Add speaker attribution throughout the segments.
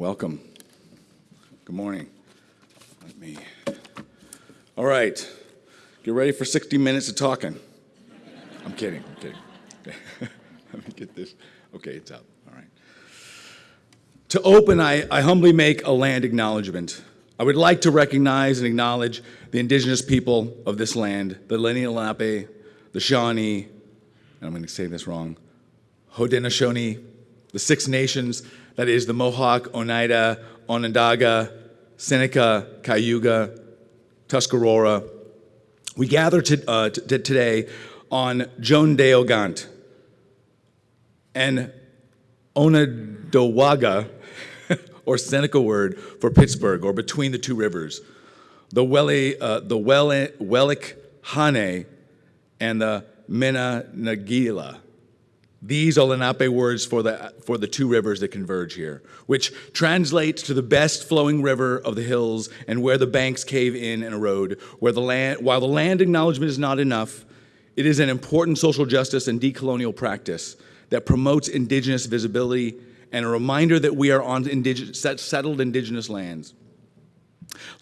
Speaker 1: welcome. Good morning. Let me. All right, get ready for 60 minutes of talking. I'm kidding, I'm kidding. Let me get this. Okay, it's up. All right. To open, I, I humbly make a land acknowledgement. I would like to recognize and acknowledge the indigenous people of this land, the Lenni Lenape, the Shawnee, and I'm going to say this wrong, Haudenosaunee, the Six Nations, that is the Mohawk, Oneida, Onondaga, Seneca, Cayuga, Tuscarora. We gather to, uh, t- today on Joan de Ogant and Onondaga, or Seneca word for Pittsburgh, or between the two rivers, the Wele, uh, the Welik Hane and the Menanagila. These are Lenape words for the, for the two rivers that converge here, which translates to the best flowing river of the hills and where the banks cave in and erode, where the land, while the land acknowledgement is not enough, it is an important social justice and decolonial practice that promotes indigenous visibility and a reminder that we are on settled indigenous lands.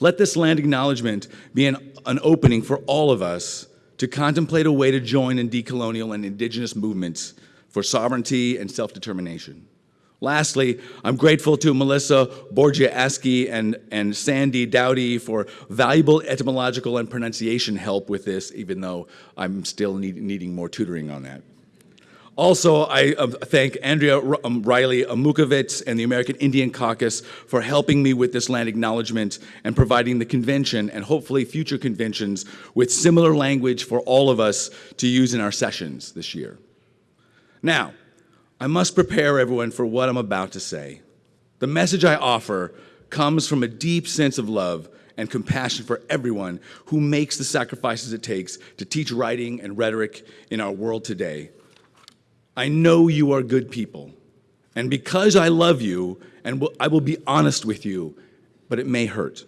Speaker 1: Let this land acknowledgement be an, an opening for all of us to contemplate a way to join in decolonial and indigenous movements for sovereignty and self determination. Lastly, I'm grateful to Melissa Borgia and, and Sandy Dowdy for valuable etymological and pronunciation help with this, even though I'm still need, needing more tutoring on that. Also, I uh, thank Andrea um, Riley Amukovitz and the American Indian Caucus for helping me with this land acknowledgement and providing the convention and hopefully future conventions with similar language for all of us to use in our sessions this year. Now, I must prepare everyone for what I'm about to say. The message I offer comes from a deep sense of love and compassion for everyone who makes the sacrifices it takes to teach writing and rhetoric in our world today. I know you are good people, and because I love you, and I will be honest with you, but it may hurt.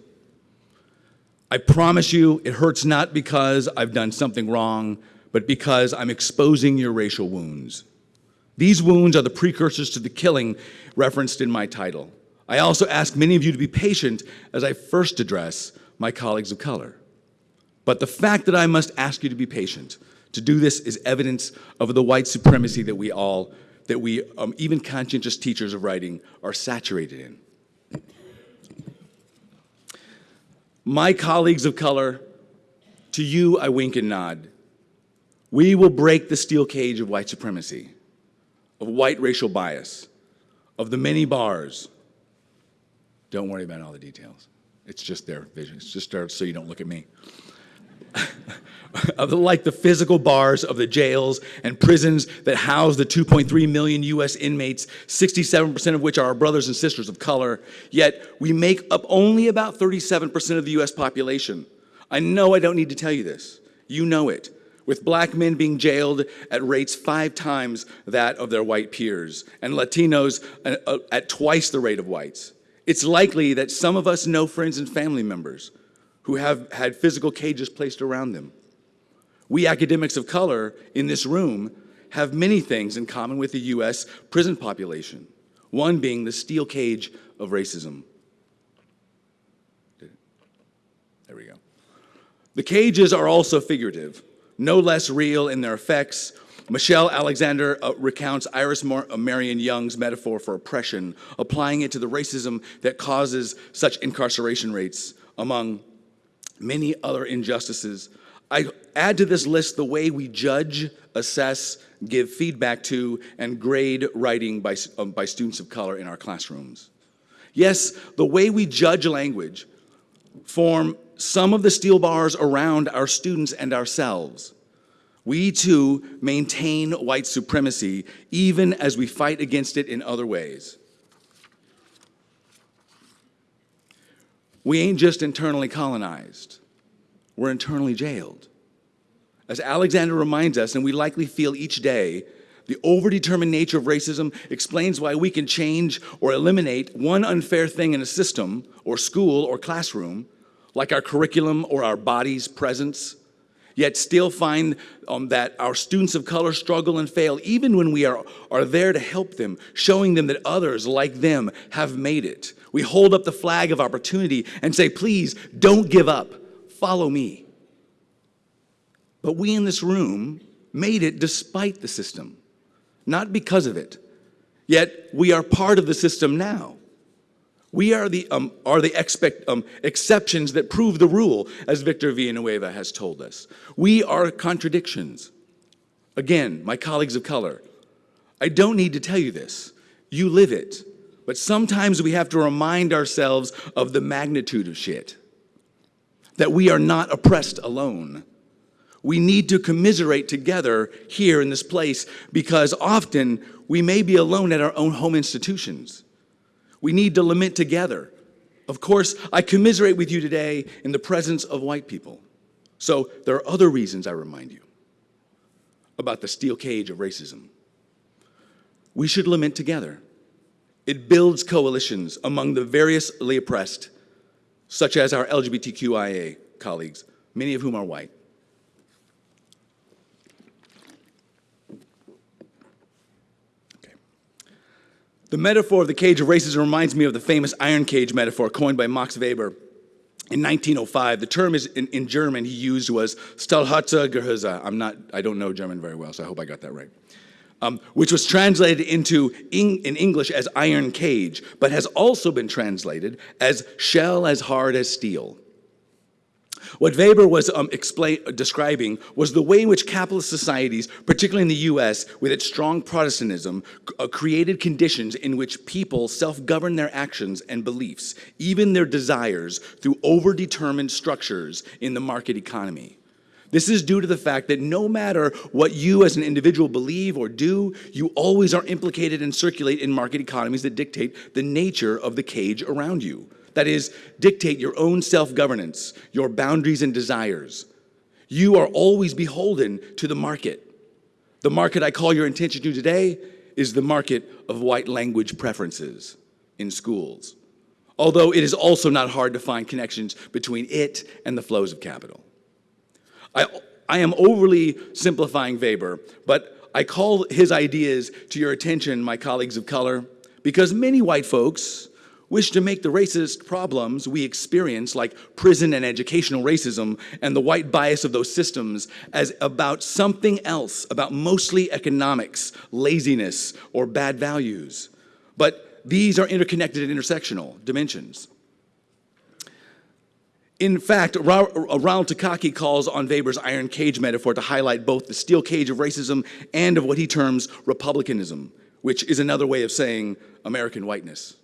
Speaker 1: I promise you, it hurts not because I've done something wrong, but because I'm exposing your racial wounds. These wounds are the precursors to the killing referenced in my title. I also ask many of you to be patient as I first address my colleagues of color. But the fact that I must ask you to be patient, to do this is evidence of the white supremacy that we all, that we, um, even conscientious teachers of writing, are saturated in. My colleagues of color, to you I wink and nod. We will break the steel cage of white supremacy of white racial bias, of the many bars. Don't worry about all the details. It's just their vision. It's just there so you don't look at me. of the, like the physical bars of the jails and prisons that house the 2.3 million US inmates, 67% of which are our brothers and sisters of color, yet we make up only about 37% of the US population. I know I don't need to tell you this. You know it with black men being jailed at rates five times that of their white peers, and Latinos uh, uh, at twice the rate of whites. It's likely that some of us know friends and family members who have had physical cages placed around them. We academics of color in this room have many things in common with the US prison population, one being the steel cage of racism. There we go. The cages are also figurative no less real in their effects. Michelle Alexander uh, recounts Iris Mar- uh, Marion Young's metaphor for oppression, applying it to the racism that causes such incarceration rates among many other injustices. I add to this list the way we judge, assess, give feedback to, and grade writing by, um, by students of color in our classrooms. Yes, the way we judge language form some of the steel bars around our students and ourselves. We too maintain white supremacy even as we fight against it in other ways. We ain't just internally colonized, we're internally jailed. As Alexander reminds us, and we likely feel each day, the overdetermined nature of racism explains why we can change or eliminate one unfair thing in a system or school or classroom like our curriculum or our body's presence, yet still find um, that our students of color struggle and fail even when we are, are there to help them, showing them that others like them have made it. We hold up the flag of opportunity and say, please don't give up, follow me. But we in this room made it despite the system, not because of it. Yet we are part of the system now. We are the, um, are the expect, um, exceptions that prove the rule, as Victor Villanueva has told us. We are contradictions. Again, my colleagues of color, I don't need to tell you this. You live it. But sometimes we have to remind ourselves of the magnitude of shit. That we are not oppressed alone. We need to commiserate together here in this place because often we may be alone at our own home institutions. We need to lament together. Of course, I commiserate with you today in the presence of white people. So there are other reasons I remind you about the steel cage of racism. We should lament together. It builds coalitions among the variously oppressed, such as our LGBTQIA colleagues, many of whom are white. The metaphor of the cage of racism reminds me of the famous iron cage metaphor coined by Max Weber in 1905. The term is in, in German he used was Gehäuse. I'm not, I don't know German very well, so I hope I got that right. Um, which was translated into in, in English as iron cage, but has also been translated as shell as hard as steel. What Weber was um, describing was the way in which capitalist societies, particularly in the US, with its strong Protestantism, uh, created conditions in which people self-govern their actions and beliefs, even their desires, through overdetermined structures in the market economy. This is due to the fact that no matter what you as an individual believe or do, you always are implicated and circulate in market economies that dictate the nature of the cage around you. That is, dictate your own self-governance, your boundaries and desires. You are always beholden to the market. The market I call your attention to today is the market of white language preferences in schools. Although it is also not hard to find connections between it and the flows of capital. I, I am overly simplifying Weber, but I call his ideas to your attention, my colleagues of color, because many white folks wish to make the racist problems we experience, like prison and educational racism and the white bias of those systems, as about something else, about mostly economics, laziness, or bad values. But these are interconnected and intersectional dimensions. In fact, Ronald Takaki calls on Weber's iron cage metaphor to highlight both the steel cage of racism and of what he terms republicanism, which is another way of saying American whiteness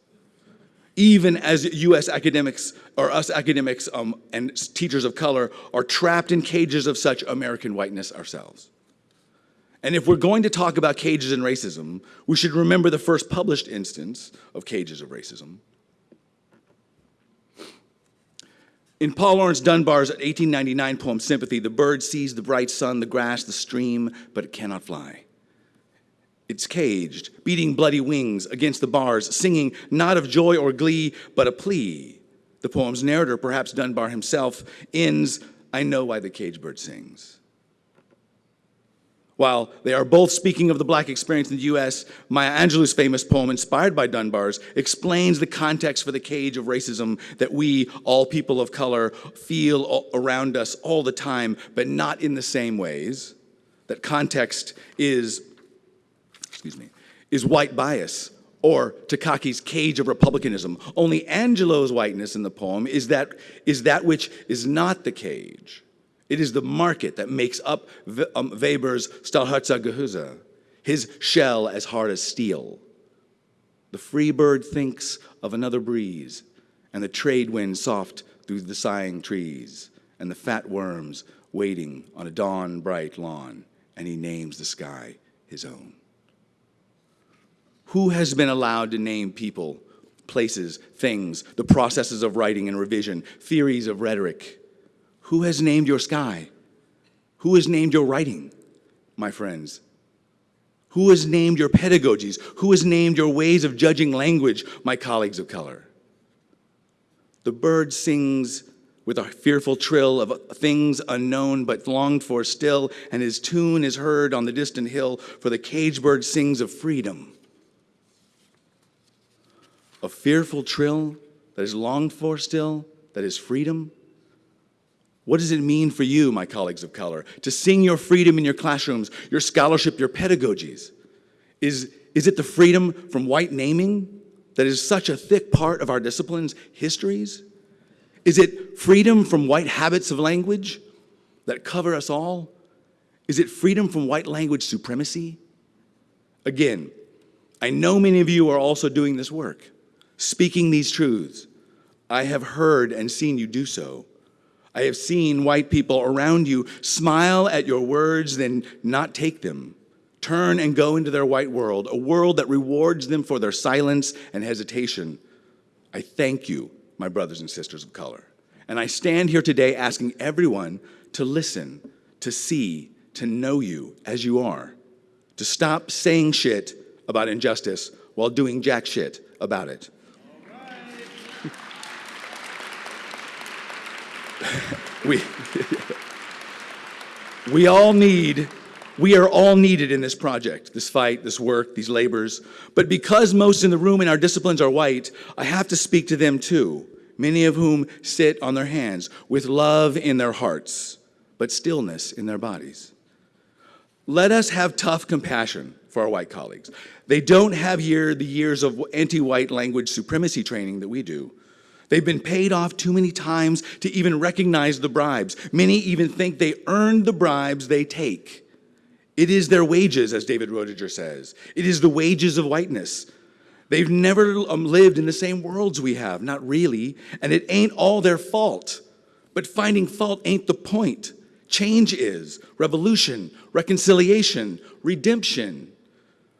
Speaker 1: even as US academics or us academics um, and teachers of color are trapped in cages of such American whiteness ourselves. And if we're going to talk about cages and racism, we should remember the first published instance of cages of racism. In Paul Laurence Dunbar's 1899 poem, Sympathy, the bird sees the bright sun, the grass, the stream, but it cannot fly. It's caged, beating bloody wings against the bars, singing not of joy or glee, but a plea. The poem's narrator, perhaps Dunbar himself, ends, I know why the cage bird sings. While they are both speaking of the black experience in the US, Maya Angelou's famous poem, inspired by Dunbar's, explains the context for the cage of racism that we, all people of color, feel around us all the time, but not in the same ways. That context is excuse me, is white bias or Takaki's cage of republicanism. Only Angelou's whiteness in the poem is that, is that which is not the cage. It is the market that makes up um, Weber's stahlhartes Gehäuse, his shell as hard as steel. The free bird thinks of another breeze, and the trade wind soft through the sighing trees, and the fat worms waiting on a dawn bright lawn, and he names the sky his own. Who has been allowed to name people, places, things, the processes of writing and revision, theories of rhetoric? Who has named your sky? Who has named your writing, my friends? Who has named your pedagogies? Who has named your ways of judging language, my colleagues of color? The bird sings with a fearful trill of things unknown but longed for still, and his tune is heard on the distant hill, for the cage bird sings of freedom a fearful trill that is longed for still, that is freedom? What does it mean for you, my colleagues of color, to sing your freedom in your classrooms, your scholarship, your pedagogies? Is, is it the freedom from white naming that is such a thick part of our discipline's histories? Is it freedom from white habits of language that cover us all? Is it freedom from white language supremacy? Again, I know many of you are also doing this work, speaking these truths. I have heard and seen you do so. I have seen white people around you smile at your words, then not take them, turn and go into their white world, a world that rewards them for their silence and hesitation. I thank you, my brothers and sisters of color. And I stand here today asking everyone to listen, to see, to know you as you are, to stop saying shit about injustice while doing jack shit about it. we, we all need, we are all needed in this project, this fight, this work, these labors. But because most in the room in our disciplines are white, I have to speak to them too, many of whom sit on their hands with love in their hearts, but stillness in their bodies. Let us have tough compassion for our white colleagues. They don't have here the years of anti-white language supremacy training that we do. They've been paid off too many times to even recognize the bribes. Many even think they earned the bribes they take. It is their wages, as David Roediger says. It is the wages of whiteness. They've never um, lived in the same worlds we have, not really, and it ain't all their fault. But finding fault ain't the point. Change is revolution, reconciliation, redemption.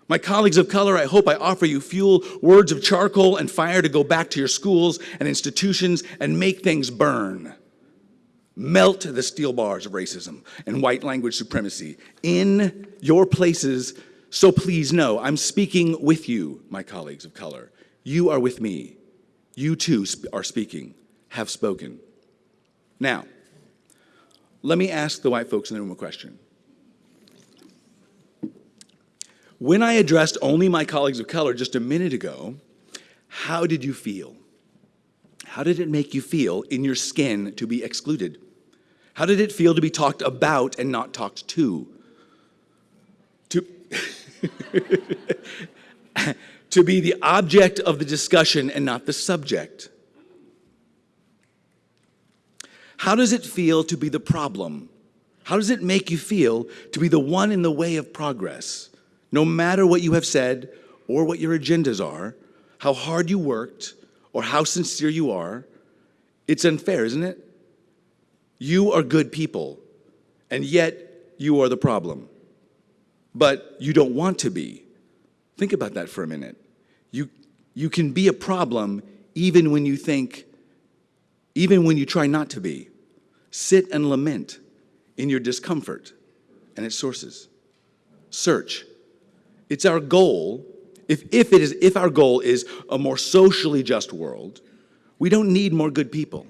Speaker 1: My colleagues of color, I hope I offer you fuel, words of charcoal and fire to go back to your schools and institutions and make things burn. Melt the steel bars of racism and white language supremacy in your places. So please know, I'm speaking with you, my colleagues of color. You are with me. You too are speaking, have spoken. Now, let me ask the white folks in the room a question. When I addressed only my colleagues of color just a minute ago, how did you feel? How did it make you feel in your skin to be excluded? How did it feel to be talked about and not talked to? To, to be the object of the discussion and not the subject? How does it feel to be the problem? How does it make you feel to be the one in the way of progress? No matter what you have said or what your agendas are, how hard you worked or how sincere you are, it's unfair, isn't it? You are good people, and yet you are the problem. But you don't want to be. Think about that for a minute. You, you can be a problem even when you think, even when you try not to be. Sit and lament in your discomfort and its sources. Search it's our goal, if, if, it is, if our goal is a more socially just world, we don't need more good people.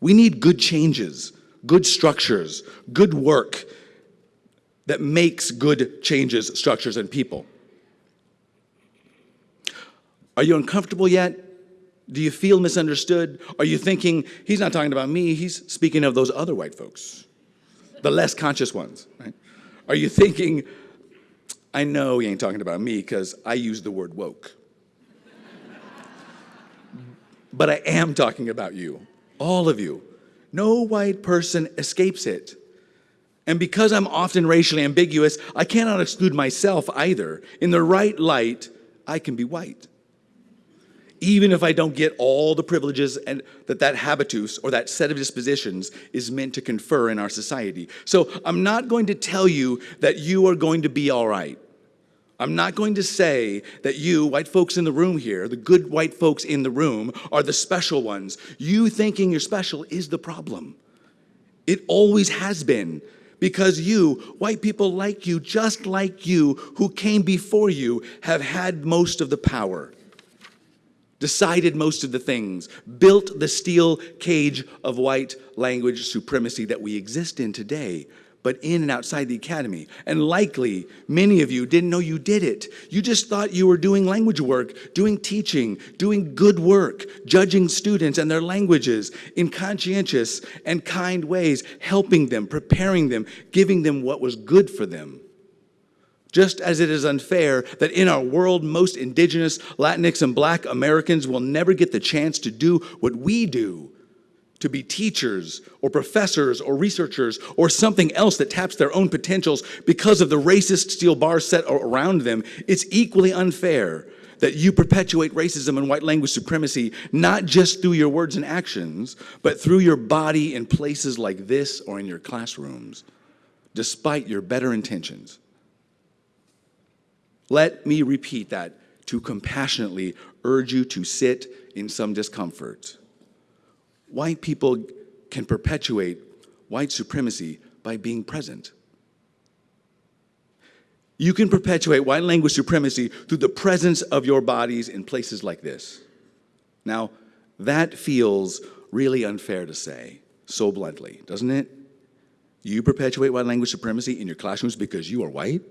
Speaker 1: We need good changes, good structures, good work that makes good changes, structures, and people. Are you uncomfortable yet? Do you feel misunderstood? Are you thinking, he's not talking about me, he's speaking of those other white folks, the less conscious ones, right? Are you thinking, I know he ain't talking about me because I use the word woke. but I am talking about you, all of you. No white person escapes it. And because I'm often racially ambiguous, I cannot exclude myself either. In the right light, I can be white. Even if I don't get all the privileges and that that habitus or that set of dispositions is meant to confer in our society. So I'm not going to tell you that you are going to be all right. I'm not going to say that you, white folks in the room here, the good white folks in the room, are the special ones. You thinking you're special is the problem. It always has been because you, white people like you, just like you, who came before you, have had most of the power, decided most of the things, built the steel cage of white language supremacy that we exist in today. but in and outside the academy. And likely, many of you didn't know you did it. You just thought you were doing language work, doing teaching, doing good work, judging students and their languages in conscientious and kind ways, helping them, preparing them, giving them what was good for them. Just as it is unfair that in our world, most indigenous, Latinx, and black Americans will never get the chance to do what we do to be teachers or professors or researchers or something else that taps their own potentials because of the racist steel bars set around them, it's equally unfair that you perpetuate racism and white language supremacy, not just through your words and actions, but through your body in places like this or in your classrooms, despite your better intentions. Let me repeat that to compassionately urge you to sit in some discomfort white people can perpetuate white supremacy by being present. You can perpetuate white language supremacy through the presence of your bodies in places like this. Now, that feels really unfair to say, so bluntly, doesn't it? You perpetuate white language supremacy in your classrooms because you are white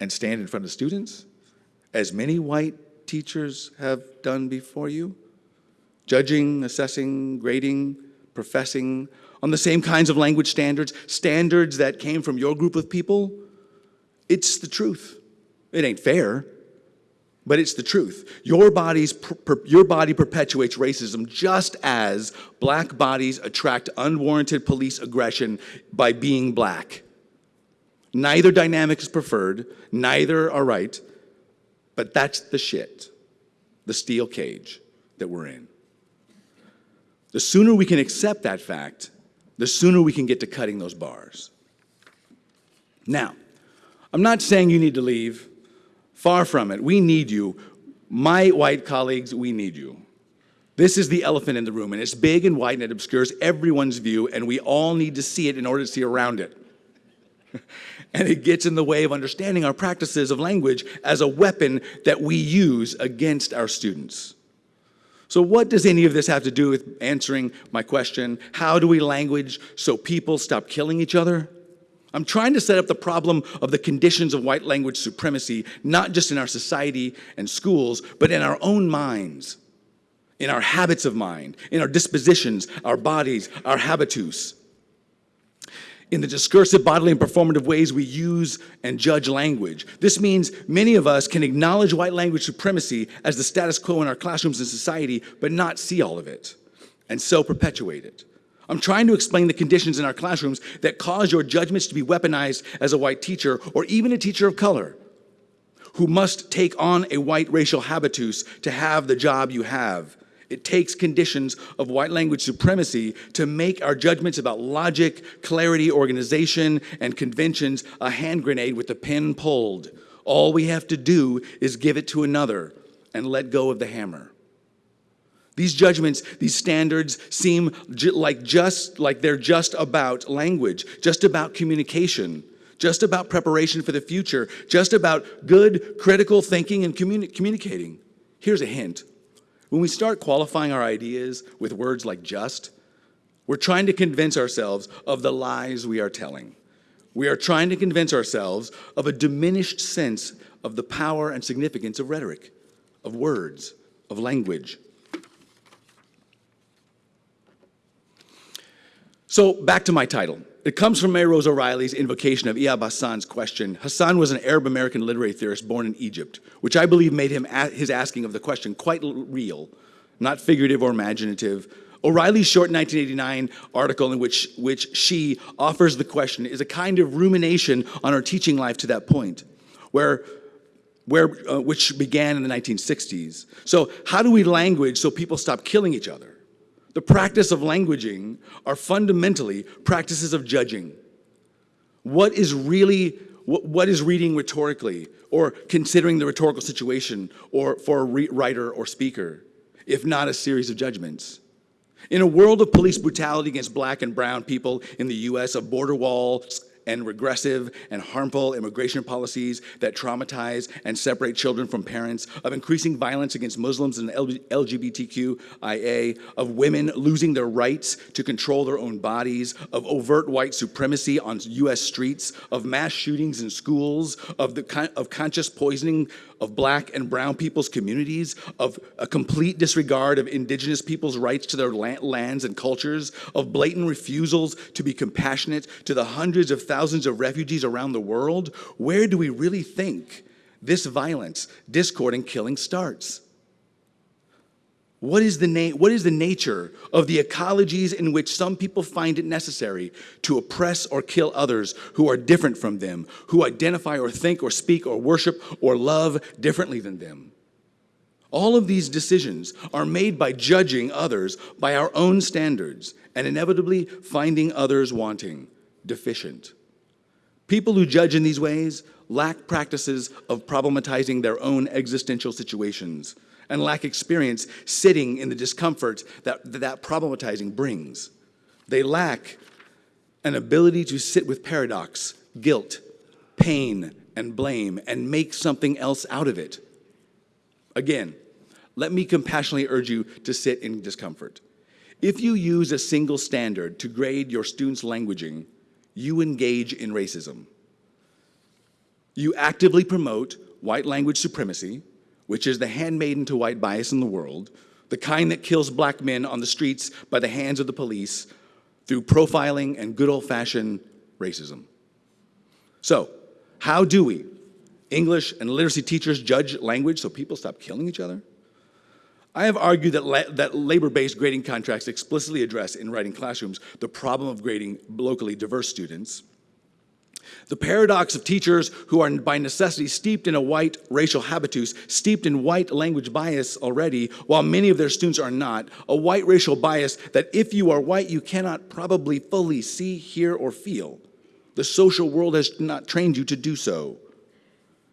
Speaker 1: and stand in front of students, as many white teachers have done before you judging, assessing, grading, professing, on the same kinds of language standards, standards that came from your group of people, it's the truth. It ain't fair, but it's the truth. Your, body's, your body perpetuates racism just as black bodies attract unwarranted police aggression by being black. Neither dynamic is preferred, neither are right, but that's the shit, the steel cage that we're in. The sooner we can accept that fact, the sooner we can get to cutting those bars. Now, I'm not saying you need to leave. Far from it. We need you. My white colleagues, we need you. This is the elephant in the room, and it's big and white and it obscures everyone's view, and we all need to see it in order to see around it. and it gets in the way of understanding our practices of language as a weapon that we use against our students. So what does any of this have to do with answering my question? How do we language so people stop killing each other? I'm trying to set up the problem of the conditions of white language supremacy, not just in our society and schools, but in our own minds, in our habits of mind, in our dispositions, our bodies, our habitus in the discursive, bodily, and performative ways we use and judge language. This means many of us can acknowledge white language supremacy as the status quo in our classrooms and society, but not see all of it, and so perpetuate it. I'm trying to explain the conditions in our classrooms that cause your judgments to be weaponized as a white teacher or even a teacher of color who must take on a white racial habitus to have the job you have it takes conditions of white language supremacy to make our judgments about logic, clarity, organization, and conventions a hand grenade with the pin pulled. All we have to do is give it to another and let go of the hammer. These judgments, these standards seem like just like they're just about language, just about communication, just about preparation for the future, just about good critical thinking and communi communicating. Here's a hint. When we start qualifying our ideas with words like just, we're trying to convince ourselves of the lies we are telling. We are trying to convince ourselves of a diminished sense of the power and significance of rhetoric, of words, of language. So back to my title. It comes from Mary Rose O'Reilly's invocation of Ihab Hassan's question. Hassan was an Arab American literary theorist born in Egypt, which I believe made him his asking of the question quite real, not figurative or imaginative. O'Reilly's short 1989 article in which, which she offers the question is a kind of rumination on her teaching life to that point, where, where, uh, which began in the 1960s. So how do we language so people stop killing each other? The practice of languaging are fundamentally practices of judging. What is really, what, what is reading rhetorically or considering the rhetorical situation or for a writer or speaker, if not a series of judgments? In a world of police brutality against black and brown people in the US, of border walls and regressive and harmful immigration policies that traumatize and separate children from parents, of increasing violence against Muslims and LGBTQIA, of women losing their rights to control their own bodies, of overt white supremacy on US streets, of mass shootings in schools, of, the, of conscious poisoning of black and brown people's communities, of a complete disregard of indigenous people's rights to their lands and cultures, of blatant refusals to be compassionate to the hundreds of thousands of refugees around the world, where do we really think this violence, discord, and killing starts? What is, the what is the nature of the ecologies in which some people find it necessary to oppress or kill others who are different from them, who identify or think or speak or worship or love differently than them? All of these decisions are made by judging others by our own standards and inevitably finding others wanting, deficient. People who judge in these ways lack practices of problematizing their own existential situations and lack experience sitting in the discomfort that that problematizing brings. They lack an ability to sit with paradox, guilt, pain, and blame and make something else out of it. Again, let me compassionately urge you to sit in discomfort. If you use a single standard to grade your students' languaging, you engage in racism. You actively promote white language supremacy, which is the handmaiden to white bias in the world, the kind that kills black men on the streets by the hands of the police through profiling and good old fashioned racism. So, how do we, English and literacy teachers, judge language so people stop killing each other? I have argued that, la that labor-based grading contracts explicitly address in writing classrooms the problem of grading locally diverse students the paradox of teachers who are by necessity steeped in a white racial habitus, steeped in white language bias already, while many of their students are not, a white racial bias that if you are white, you cannot probably fully see, hear, or feel. The social world has not trained you to do so.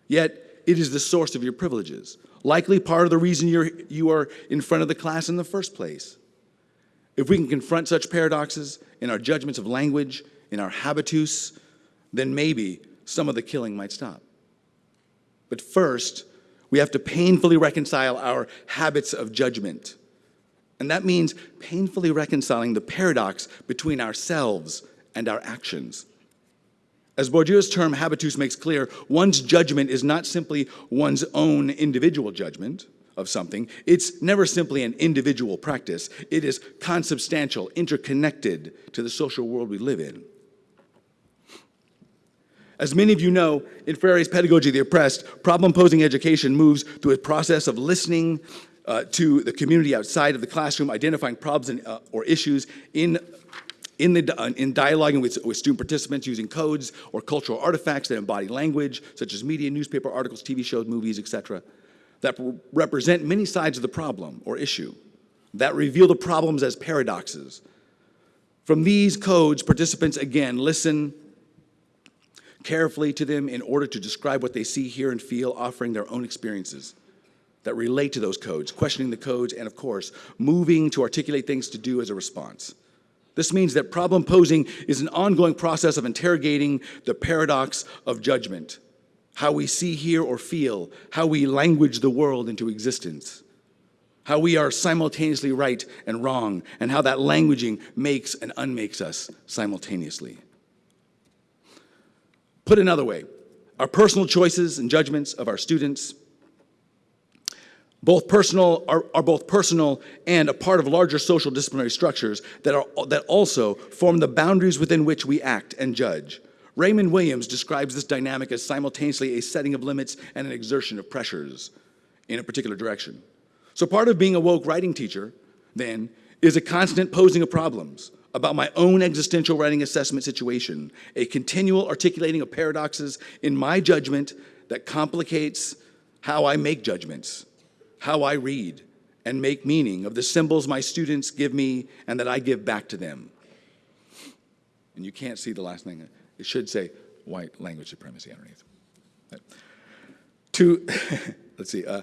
Speaker 1: Yet, it is the source of your privileges, likely part of the reason you're, you are in front of the class in the first place. If we can confront such paradoxes in our judgments of language, in our habitus, then maybe some of the killing might stop. But first, we have to painfully reconcile our habits of judgment. And that means painfully reconciling the paradox between ourselves and our actions. As Bourdieu's term habitus makes clear, one's judgment is not simply one's own individual judgment of something. It's never simply an individual practice. It is consubstantial, interconnected to the social world we live in. As many of you know, in Freire's Pedagogy of the Oppressed, problem-posing education moves through a process of listening uh, to the community outside of the classroom, identifying problems uh, or issues in in, the, uh, in dialoguing with, with student participants using codes or cultural artifacts that embody language, such as media, newspaper articles, TV shows, movies, etc., that represent many sides of the problem or issue, that reveal the problems as paradoxes. From these codes, participants again listen, carefully to them in order to describe what they see, hear, and feel, offering their own experiences that relate to those codes, questioning the codes, and of course, moving to articulate things to do as a response. This means that problem posing is an ongoing process of interrogating the paradox of judgment, how we see, hear, or feel, how we language the world into existence, how we are simultaneously right and wrong, and how that languaging makes and unmakes us simultaneously. Put another way, our personal choices and judgments of our students both personal are, are, both personal and a part of larger social disciplinary structures that, are, that also form the boundaries within which we act and judge. Raymond Williams describes this dynamic as simultaneously a setting of limits and an exertion of pressures in a particular direction. So part of being a woke writing teacher, then, is a constant posing of problems, about my own existential writing assessment situation, a continual articulating of paradoxes in my judgment that complicates how I make judgments, how I read and make meaning of the symbols my students give me and that I give back to them. And you can't see the last thing. It should say white language supremacy underneath. To, let's see, uh,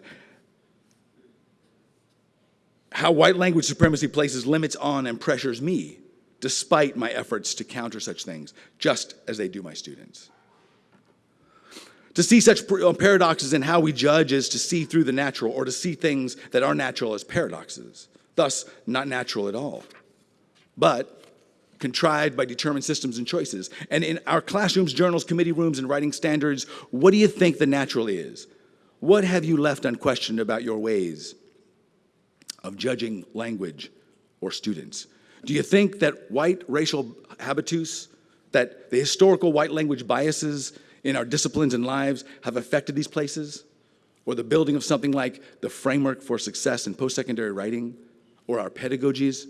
Speaker 1: how white language supremacy places limits on and pressures me despite my efforts to counter such things, just as they do my students. To see such uh, paradoxes in how we judge is to see through the natural, or to see things that are natural as paradoxes, thus not natural at all, but contrived by determined systems and choices. And in our classrooms, journals, committee rooms, and writing standards, what do you think the natural is? What have you left unquestioned about your ways of judging language or students? Do you think that white racial habitus, that the historical white language biases in our disciplines and lives have affected these places? Or the building of something like the framework for success in post-secondary writing? Or our pedagogies?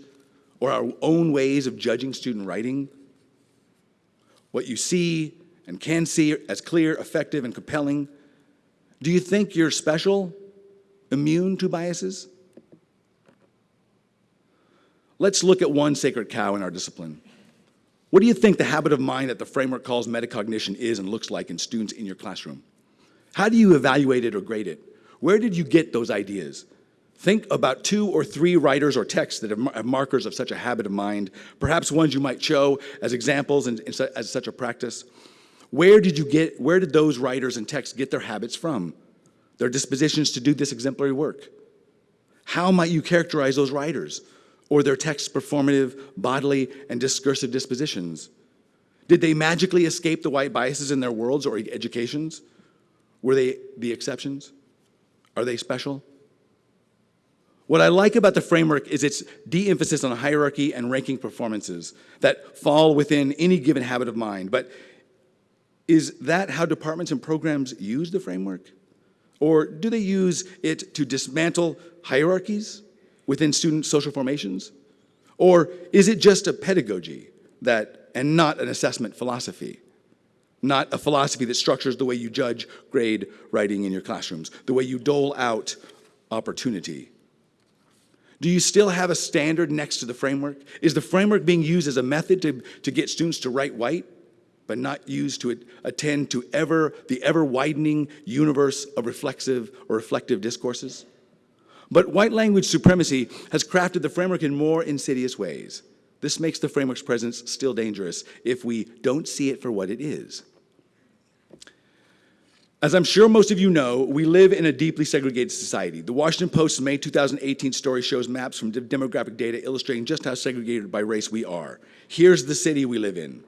Speaker 1: Or our own ways of judging student writing? What you see and can see as clear, effective, and compelling? Do you think you're special, immune to biases? Let's look at one sacred cow in our discipline. What do you think the habit of mind that the framework calls metacognition is and looks like in students in your classroom? How do you evaluate it or grade it? Where did you get those ideas? Think about two or three writers or texts that have markers of such a habit of mind, perhaps ones you might show as examples and as such a practice. Where did you get, where did those writers and texts get their habits from? Their dispositions to do this exemplary work? How might you characterize those writers? Or their text's performative, bodily, and discursive dispositions? Did they magically escape the white biases in their worlds or educations? Were they the exceptions? Are they special? What I like about the framework is its de-emphasis on hierarchy and ranking performances that fall within any given habit of mind. But is that how departments and programs use the framework? Or do they use it to dismantle hierarchies within student social formations? Or is it just a pedagogy that, and not an assessment philosophy? Not a philosophy that structures the way you judge grade writing in your classrooms, the way you dole out opportunity. Do you still have a standard next to the framework? Is the framework being used as a method to, to get students to write white, but not used to attend to ever, the ever widening universe of reflexive or reflective discourses? But white language supremacy has crafted the framework in more insidious ways. This makes the framework's presence still dangerous if we don't see it for what it is. As I'm sure most of you know, we live in a deeply segregated society. The Washington Post's May 2018 story shows maps from demographic data illustrating just how segregated by race we are. Here's the city we live in.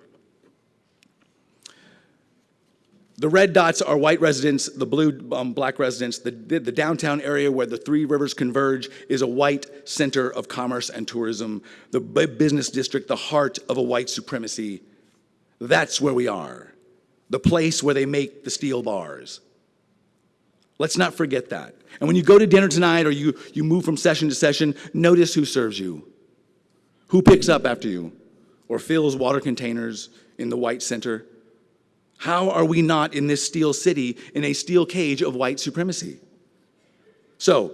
Speaker 1: The red dots are white residents, the blue um, black residents. The, the, downtown area where the three rivers converge is a white center of commerce and tourism. The business district, the heart of a white supremacy. That's where we are. The place where they make the steel bars. Let's not forget that. And when you go to dinner tonight or you, you move from session to session, notice who serves you. Who picks up after you or fills water containers in the white center how are we not in this steel city in a steel cage of white supremacy? So,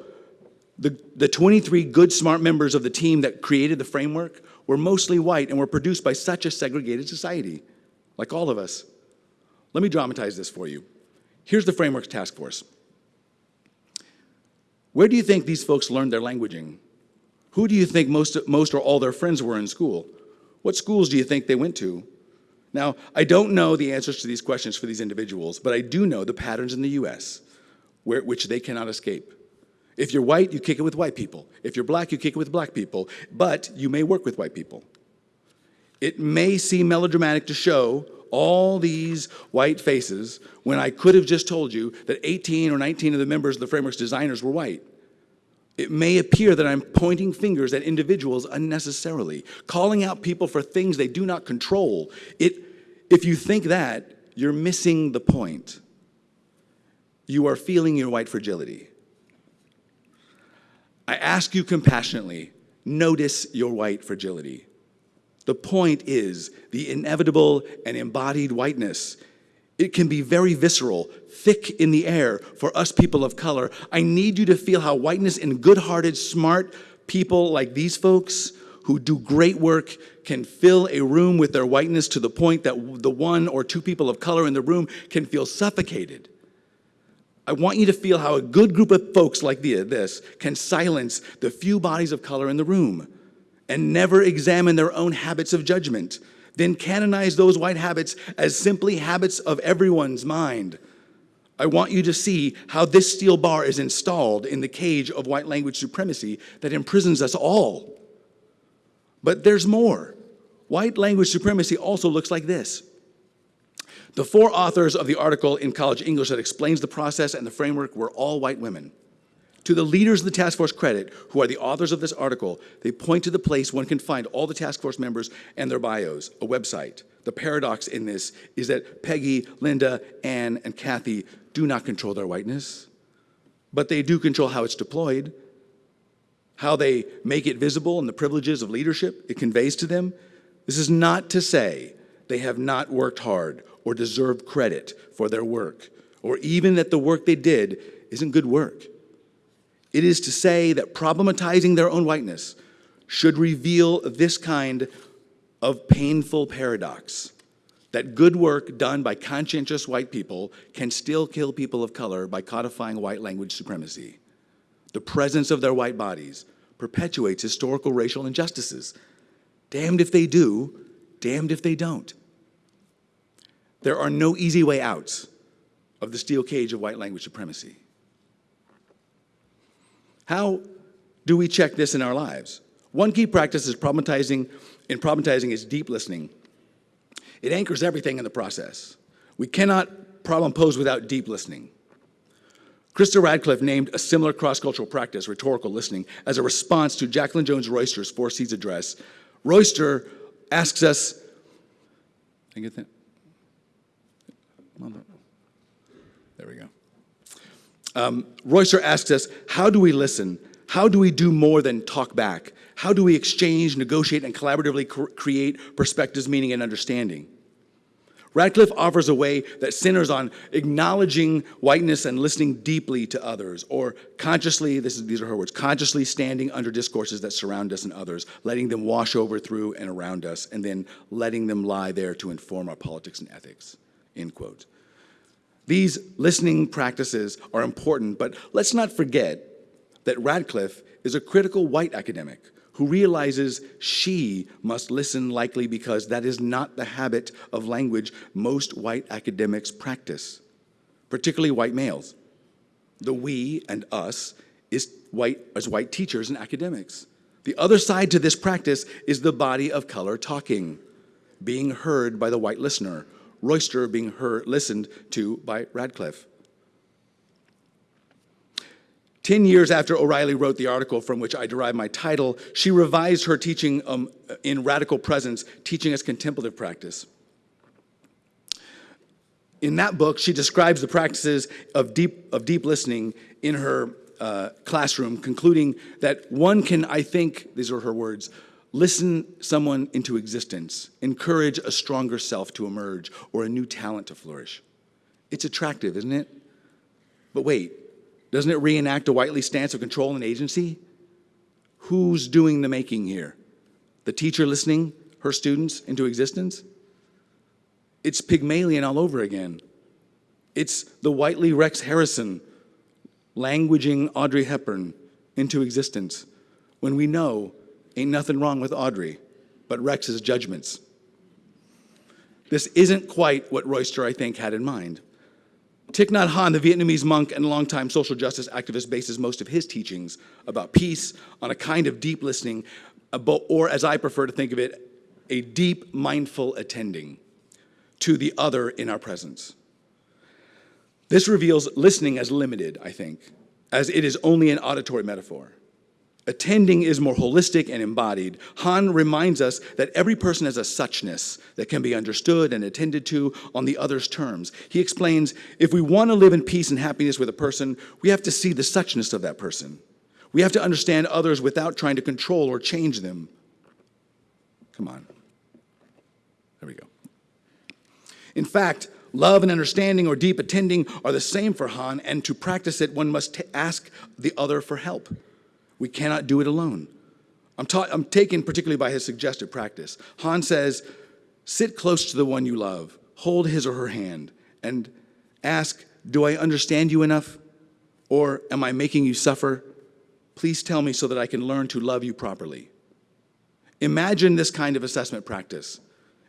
Speaker 1: the, the 23 good, smart members of the team that created the framework were mostly white and were produced by such a segregated society, like all of us. Let me dramatize this for you. Here's the framework's task force. Where do you think these folks learned their languaging? Who do you think most, most or all their friends were in school? What schools do you think they went to? Now, I don't know the answers to these questions for these individuals, but I do know the patterns in the US where, which they cannot escape. If you're white, you kick it with white people. If you're black, you kick it with black people, but you may work with white people. It may seem melodramatic to show all these white faces when I could have just told you that 18 or 19 of the members of the framework's designers were white. It may appear that I'm pointing fingers at individuals unnecessarily, calling out people for things they do not control. It, if you think that, you're missing the point. You are feeling your white fragility. I ask you compassionately, notice your white fragility. The point is the inevitable and embodied whiteness it can be very visceral, thick in the air for us people of color. I need you to feel how whiteness and good-hearted, smart people like these folks who do great work can fill a room with their whiteness to the point that the one or two people of color in the room can feel suffocated. I want you to feel how a good group of folks like this can silence the few bodies of color in the room and never examine their own habits of judgment, then canonize those white habits as simply habits of everyone's mind. I want you to see how this steel bar is installed in the cage of white language supremacy that imprisons us all. But there's more. White language supremacy also looks like this. The four authors of the article in College English that explains the process and the framework were all white women. To the leaders of the task force credit, who are the authors of this article, they point to the place one can find all the task force members and their bios, a website. The paradox in this is that Peggy, Linda, Anne, and Kathy do not control their whiteness, but they do control how it's deployed, how they make it visible and the privileges of leadership it conveys to them. This is not to say they have not worked hard or deserve credit for their work, or even that the work they did isn't good work. It is to say that problematizing their own whiteness should reveal this kind of painful paradox that good work done by conscientious white people can still kill people of color by codifying white language supremacy. The presence of their white bodies perpetuates historical racial injustices. Damned if they do, damned if they don't. There are no easy way outs of the steel cage of white language supremacy. How do we check this in our lives? One key practice is problematizing, in problematizing is deep listening. It anchors everything in the process. We cannot problem pose without deep listening. Krista Ratcliffe named a similar cross-cultural practice, rhetorical listening, as a response to Jacqueline Jones Royster's Four C's address. Royster asks us, I get that? There we go. Um, Royster asks us, how do we listen? How do we do more than talk back? How do we exchange, negotiate, and collaboratively create perspectives, meaning, and understanding? Ratcliffe offers a way that centers on acknowledging whiteness and listening deeply to others, or consciously, this is, these are her words, consciously standing under discourses that surround us and others, letting them wash over through and around us, and then letting them lie there to inform our politics and ethics, end quote. These listening practices are important, but let's not forget that Ratcliffe is a critical white academic who realizes she must listen likely because that is not the habit of language most white academics practice, particularly white males. The we and us is white, as white teachers and academics. The other side to this practice is the body of color talking, being heard by the white listener, Royster being heard, listened to by Ratcliffe. Ten years after O'Reilley wrote the article from which I derive my title, she revised her teaching um, in Radical Presence, teaching as contemplative practice. In that book, she describes the practices of deep, of deep listening in her uh, classroom, concluding that one can, I think, these are her words, listen someone into existence, encourage a stronger self to emerge or a new talent to flourish. It's attractive, isn't it? But wait, doesn't it reenact a whitely stance of control and agency? Who's doing the making here? The teacher listening her students into existence? It's Pygmalion all over again. It's the whitely Rex Harrison languaging Audrey Hepburn into existence when we know Ain't nothing wrong with Audrey, but Rex's judgments. This isn't quite what Royster, I think, had in mind. Thich Nhat Hanh, the Vietnamese monk and longtime social justice activist, bases most of his teachings about peace on a kind of deep listening, uh, or as I prefer to think of it, a deep mindful attending to the other in our presence. This reveals listening as limited, I think, as it is only an auditory metaphor. Attending is more holistic and embodied. Hanh reminds us that every person has a suchness that can be understood and attended to on the other's terms. He explains, if we want to live in peace and happiness with a person, we have to see the suchness of that person. We have to understand others without trying to control or change them. Come on. There we go. In fact, love and understanding or deep attending are the same for Hanh, and to practice it, one must ask the other for help. We cannot do it alone. I'm, I'm taken particularly by his suggested practice. Hanh says, sit close to the one you love, hold his or her hand, and ask, do I understand you enough? Or am I making you suffer? Please tell me so that I can learn to love you properly. imagine this kind of assessment practice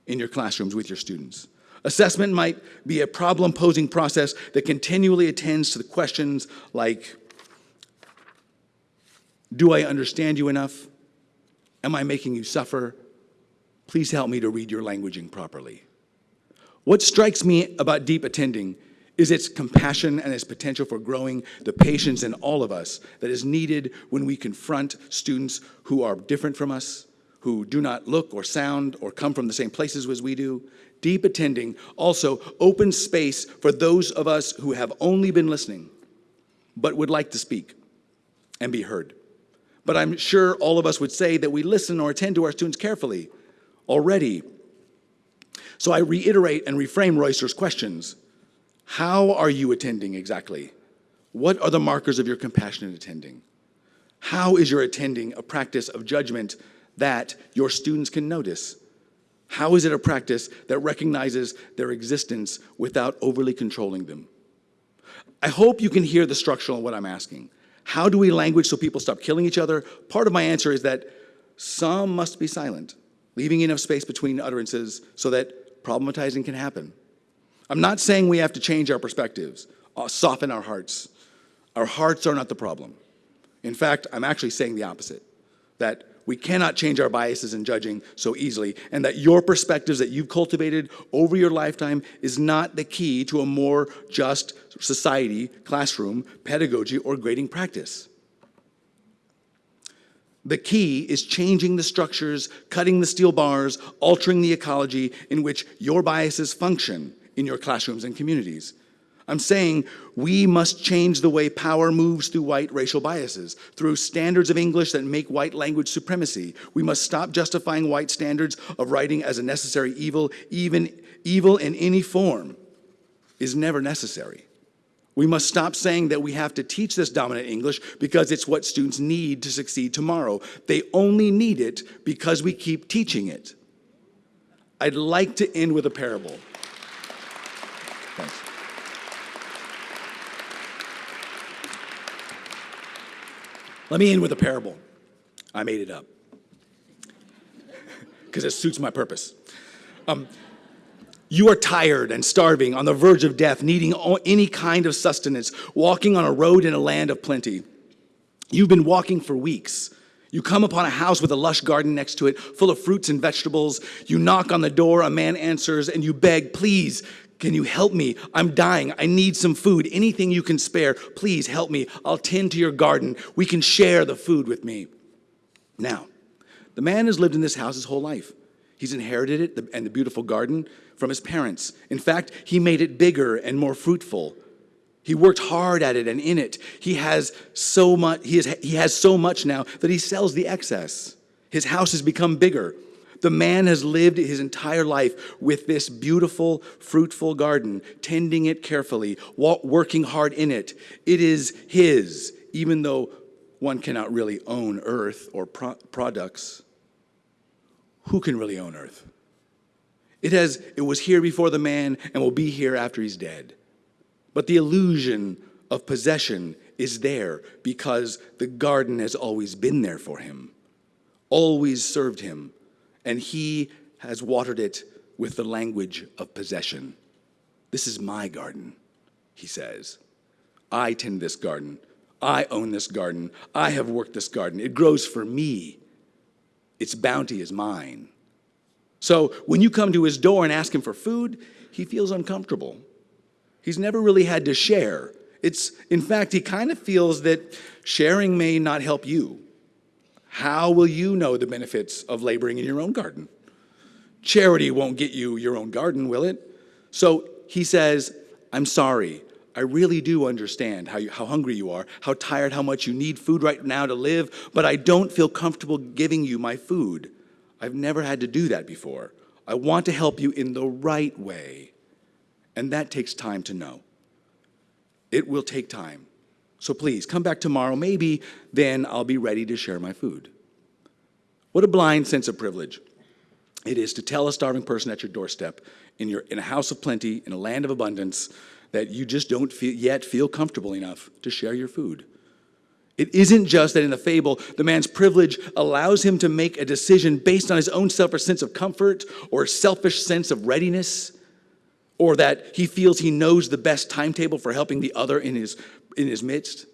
Speaker 1: in your classrooms with your students. Assessment might be a problem posing process that continually attends to the questions like Do I understand you enough? Am I making you suffer? Please help me to read your languaging properly. What strikes me about deep attending is its compassion and its potential for growing the patience in all of us that is needed when we confront students who are different from us, who do not look or sound or come from the same places as we do. Deep attending also opens space for those of us who have only been listening but would like to speak and be heard. But I'm sure all of us would say that we listen or attend to our students carefully already. So I reiterate and reframe Royster's questions. How are you attending exactly? What are the markers of your compassionate attending? How is your attending a practice of judgment that your students can notice? How is it a practice that recognizes their existence without overly controlling them? I hope you can hear the structural in what I'm asking. How do we language so people stop killing each other? Part of my answer is that some must be silent, leaving enough space between utterances so that problematizing can happen. I'm not saying we have to change our perspectives, uh, soften our hearts. Our hearts are not the problem. In fact, I'm actually saying the opposite that we cannot change our biases in judging so easily, and that your perspectives that you've cultivated over your lifetime is not the key to a more just society, classroom, pedagogy, or grading practice. The key is changing the structures, cutting the steel bars, altering the ecology in which your biases function in your classrooms and communities. I'm saying we must change the way power moves through white racial biases, through standards of English that make white language supremacy. We must stop justifying white standards of writing as a necessary evil. Even evil in any form is never necessary. We must stop saying that we have to teach this dominant English because it's what students need to succeed tomorrow. They only need it because we keep teaching it. I'd like to end with a parable. Thanks. Let me end with a parable. I made it up because it suits my purpose. Um, you are tired and starving, on the verge of death, needing any kind of sustenance, walking on a road in a land of plenty. You've been walking for weeks. You come upon a house with a lush garden next to it, full of fruits and vegetables. You knock on the door, a man answers, and you beg, Please, can you help me? I'm dying. I need some food. Anything you can spare, please help me. I'll tend to your garden. We can share the food with me. Now, the man has lived in this house his whole life. He's inherited it and the beautiful garden from his parents. In fact, he made it bigger and more fruitful. He worked hard at it and in it. He has so much, he, has, he has so much now that he sells the excess. His house has become bigger. The man has lived his entire life with this beautiful, fruitful garden, tending it carefully, working hard in it. It is his, even though one cannot really own earth or pro products. Who can really own earth? It, has, it was here before the man and will be here after he's dead. But the illusion of possession is there because the garden has always been there for him, always served him, and he has watered it with the language of possession. This is my garden, he says. I tend this garden. I own this garden. I have worked this garden. It grows for me. Its bounty is mine. So when you come to his door and ask him for food, he feels uncomfortable. He's never really had to share. It's, in fact, he kind of feels that sharing may not help you. How will you know the benefits of laboring in your own garden? Charity won't get you your own garden, will it? So he says, I'm sorry. I really do understand how, you, how hungry you are, how tired, how much you need food right now to live, but I don't feel comfortable giving you my food. I've never had to do that before. I want to help you in the right way. And that takes time to know. It will take time. So please come back tomorrow. Maybe then I'll be ready to share my food. What a blind sense of privilege it is to tell a starving person at your doorstep in, your, in a house of plenty, in a land of abundance, that you just don't feel, yet feel comfortable enough to share your food. It isn't just that in the fable, the man's privilege allows him to make a decision based on his own selfish sense of comfort or selfish sense of readiness, or that he feels he knows the best timetable for helping the other in his, in his midst.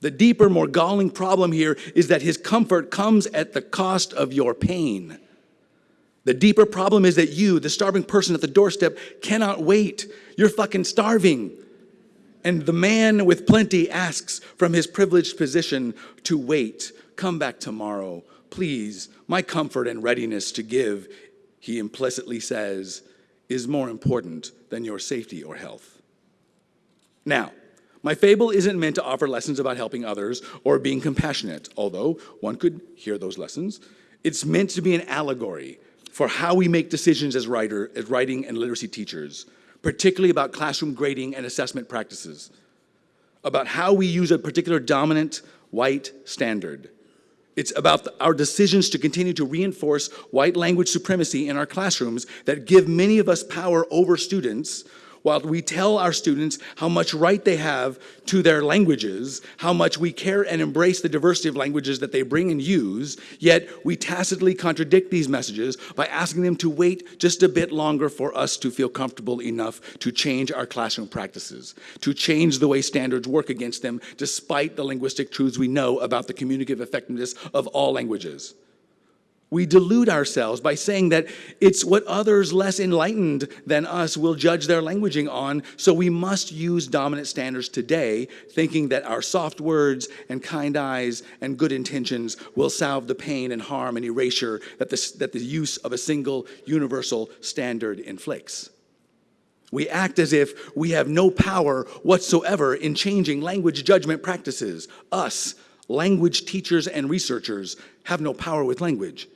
Speaker 1: The deeper, more galling problem here is that his comfort comes at the cost of your pain. The deeper problem is that you, the starving person at the doorstep, cannot wait. You're fucking starving. And the man with plenty asks from his privileged position to wait. Come back tomorrow, please. My comfort and readiness to give, he implicitly says, is more important than your safety or health. Now, my fable isn't meant to offer lessons about helping others or being compassionate, although one could hear those lessons. It's meant to be an allegory for how we make decisions as, writer, as writing and literacy teachers, particularly about classroom grading and assessment practices, about how we use a particular dominant white standard. It's about our decisions to continue to reinforce white language supremacy in our classrooms that give many of us power over students while we tell our students how much right they have to their languages, how much we care and embrace the diversity of languages that they bring and use, yet we tacitly contradict these messages by asking them to wait just a bit longer for us to feel comfortable enough to change our classroom practices, to change the way standards work against them, despite the linguistic truths we know about the communicative effectiveness of all languages. We delude ourselves by saying that it's what others less enlightened than us will judge their languaging on, so we must use dominant standards today, thinking that our soft words and kind eyes and good intentions will salve the pain and harm and erasure that the, that the use of a single universal standard inflicts. We act as if we have no power whatsoever in changing language judgment practices. Us, language teachers and researchers, have no power with language.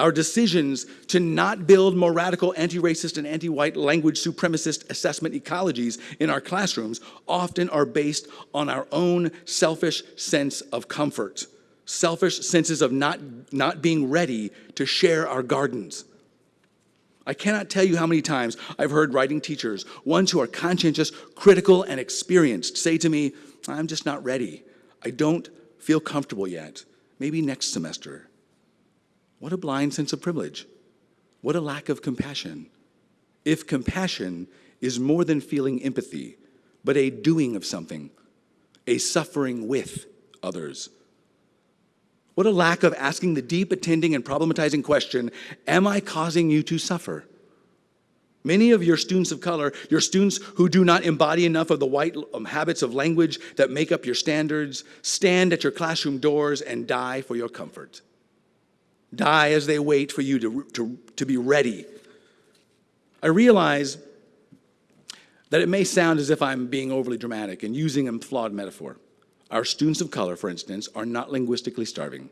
Speaker 1: Our decisions to not build more radical anti-racist and anti-white language supremacist assessment ecologies in our classrooms often are based on our own selfish sense of comfort, selfish senses of not, not being ready to share our gardens. I cannot tell you how many times I've heard writing teachers, ones who are conscientious, critical, and experienced, say to me, I'm just not ready. I don't feel comfortable yet. Maybe next semester. What a blind sense of privilege. What a lack of compassion. If compassion is more than feeling empathy, but a doing of something, a suffering with others. What a lack of asking the deep, attending, and problematizing question Am I causing you to suffer? Many of your students of color, your students who do not embody enough of the white um, habits of language that make up your standards, stand at your classroom doors and die for your comfort die as they wait for you to, to, to be ready. I realize that it may sound as if I'm being overly dramatic and using a flawed metaphor. Our students of color, for instance, are not linguistically starving.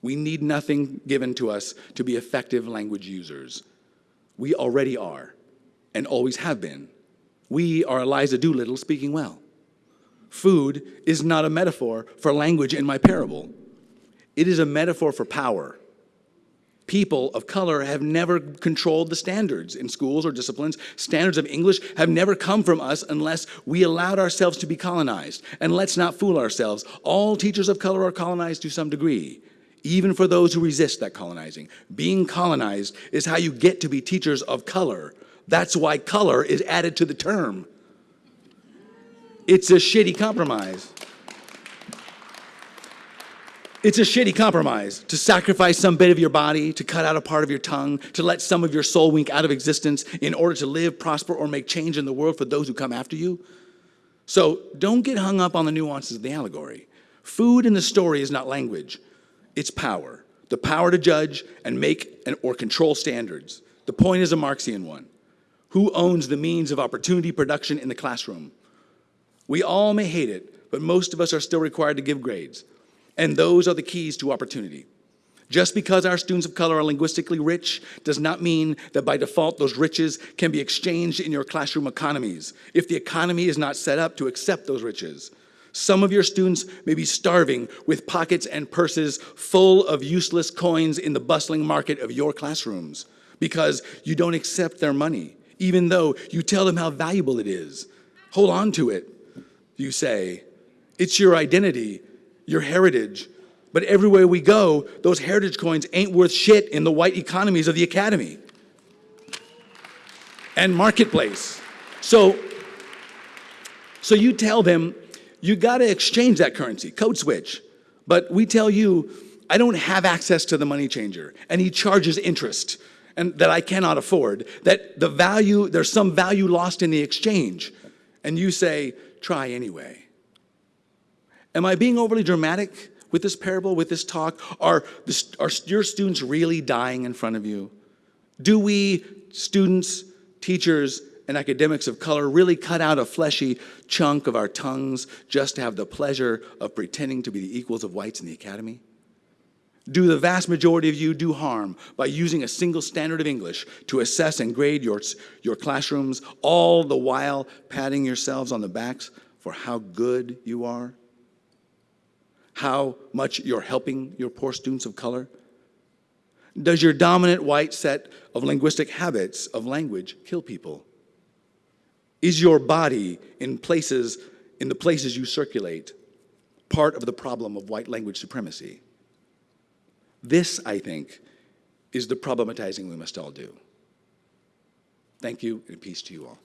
Speaker 1: We need nothing given to us to be effective language users. We already are, and always have been. We are Eliza Doolittle speaking well. Food is not a metaphor for language in my parable. It is a metaphor for power. People of color have never controlled the standards in schools or disciplines. Standards of English have never come from us unless we allowed ourselves to be colonized. And let's not fool ourselves. All teachers of color are colonized to some degree, even for those who resist that colonizing. Being colonized is how you get to be teachers of color. That's why color is added to the term. It's a shitty compromise. It's a shitty compromise to sacrifice some bit of your body, to cut out a part of your tongue, to let some of your soul wink out of existence in order to live, prosper, or make change in the world for those who come after you. So don't get hung up on the nuances of the allegory. Food in the story is not language, it's power. The power to judge and make and, or control standards. The point is a Marxian one. Who owns the means of opportunity production in the classroom? We all may hate it, but most of us are still required to give grades. And those are the keys to opportunity. Just because our students of color are linguistically rich does not mean that by default those riches can be exchanged in your classroom economies if the economy is not set up to accept those riches. Some of your students may be starving with pockets and purses full of useless coins in the bustling market of your classrooms because you don't accept their money, even though you tell them how valuable it is. Hold on to it, you say, It's your identity, your heritage. But everywhere we go, those heritage coins ain't worth shit in the white economies of the academy and marketplace. So, so you tell them you got to exchange that currency, code switch. But we tell you, I don't have access to the money changer, and he charges interest and that I cannot afford, that the value, there's some value lost in the exchange. And you say, try anyway. Am I being overly dramatic with this parable, with this talk? Are, the, are your students really dying in front of you? Do we, students, teachers, and academics of color, really cut out a fleshy chunk of our tongues just to have the pleasure of pretending to be the equals of whites in the academy? Do the vast majority of you do harm by using a single standard of English to assess and grade your, your classrooms, all the while patting yourselves on the backs for how good you are? How much you're helping your poor students of color? Does your dominant white set of linguistic habits of language kill people? Is your body in places, in the places you circulate, part of the problem of white language supremacy? This, I think, is the problematizing we must all do. Thank you, and peace to you all.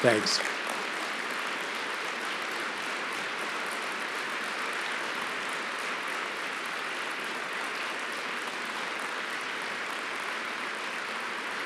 Speaker 1: Thanks.